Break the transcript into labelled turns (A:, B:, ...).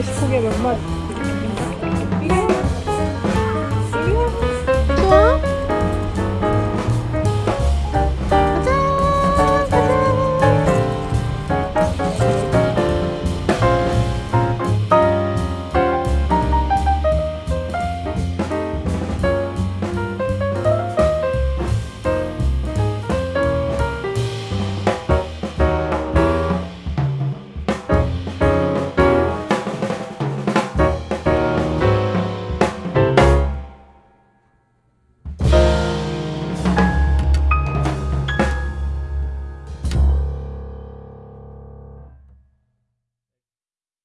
A: 맛있고 게몇 마리